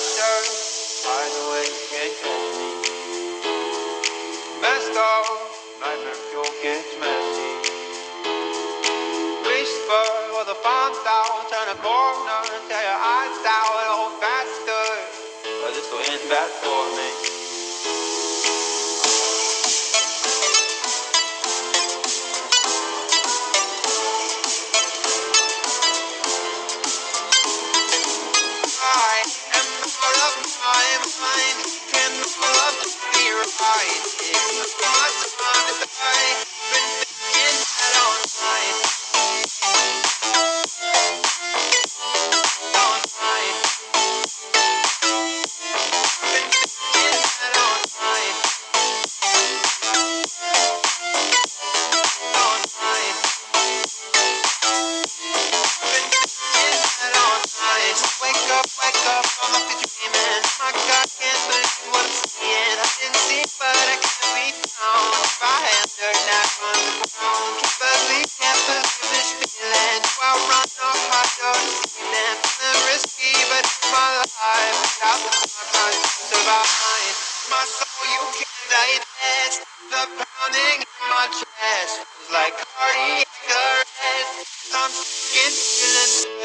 pressure, hide away, can't catch me. Messed up, nightmare fuel gets messy. Whisper with a fun down, turn a corner, tear your eyes out, hold faster. But this will end bad for me. My soul, you can't digest. The pounding in my chest feels like cardiac arrest. I'm skin feeling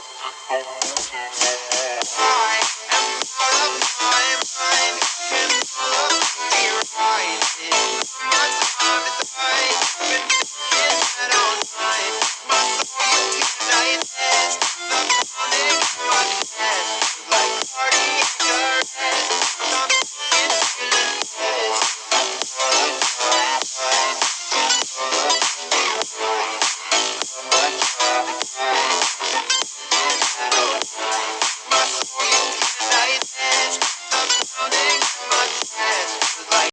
I am out of my mind.